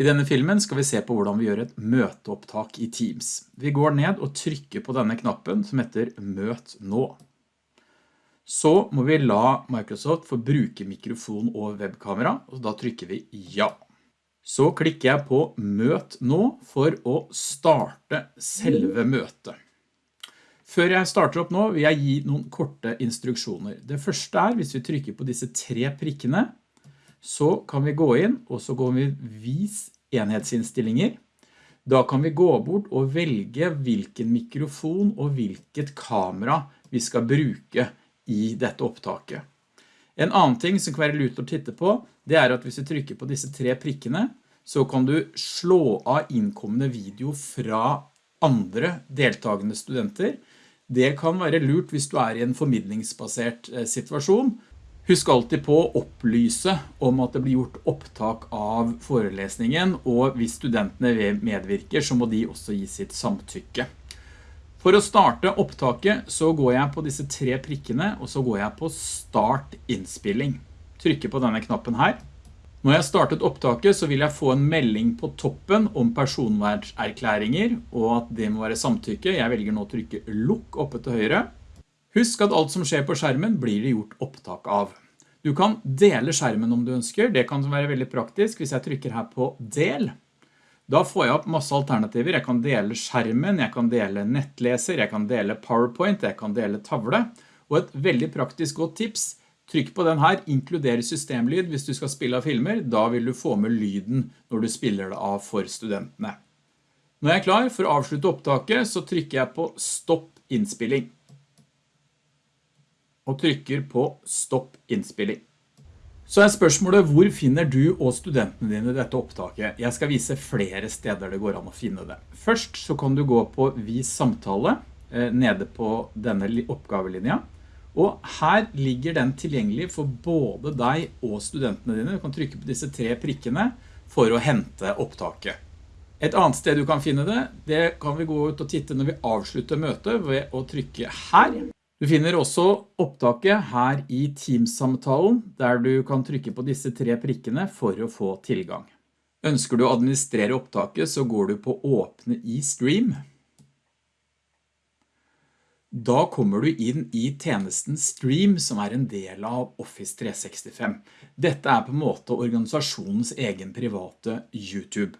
I denne filmen skal vi se på hvordan vi gjør et møteopptak i Teams. Vi går ned og trykker på denne knappen som heter Møt nå. Så må vi la Microsoft få bruke mikrofon og webkamera, og da trykker vi ja. Så klikker jeg på Møt nå for å starte selve møtet. Før jeg starter opp nå vil jeg gi noen korte instruksjoner. Det første er hvis vi trykker på disse tre prikkene, så kan vi gå inn og så går vi vis enhetsinnstillinger. Da kan vi gå bort og velge hvilken mikrofon og hvilket kamera vi skal bruke i dette opptaket. En annen ting som kan være lurt å titte på, det er at hvis vi trykker på disse tre prikkene, så kan du slå av innkommende video fra andre deltagende studenter, det kan være lurt hvis du er i en formidlingsbasert eh, situasjon. Husk alltid på å opplyse om at det blir gjort opptak av forelesningen, og hvis studentene medvirker så må de også gi sitt samtykke. For å starte opptaket så går jeg på disse tre prikkene, og så går jeg på Start innspilling. Trykker på denne knappen her. Når jeg startet opptaket så vil jeg få en melding på toppen om personverdserklæringer, og at det må være samtykke. Jeg velger nå å trykke lukk oppe til høyre. Husk at alt som skjer på skjermen blir det gjort opptak av. Du kan dele skjermen om du ønsker. Det kan være veldig praktisk hvis jeg trykker her på del. Da får jeg opp masse alternativer. Jeg kan dele skjermen, jeg kan dele nettleser, jeg kan dele PowerPoint, jeg kan dele tavle. Og et veldig praktisk godt tips Trykk på den her, inkluder systemlyd hvis du skal spille av filmer, da vil du få med lyden når du spiller det av for studentene. Når jeg er klar for å avslutte opptaket, så trykker jeg på stopp innspilling. Og trykker på stopp innspilling. Så er spørsmålet, hvor finner du og studentene dine dette opptaket? Jeg skal vise flere steder det går an å finne det. Først så kan du gå på vis samtale, eh, nede på denne oppgavelinja. Og her ligger den tilgjengelig for både deg og studentene dine. Du kan trykke på disse tre prikkene for å hente opptaket. Et annet sted du kan finne det, det kan vi gå ut og titte når vi avslutter møtet ved å trykke her. Du finner også opptaket her i Teams-samtalen, der du kan trykke på disse tre prikkene for å få tilgang. Ønsker du å administrere opptaket, så går du på åpne i Stream. Da kommer du inn i tjenesten Stream som er en del av Office 365. Dette er på en måte organisasjonens egen private YouTube.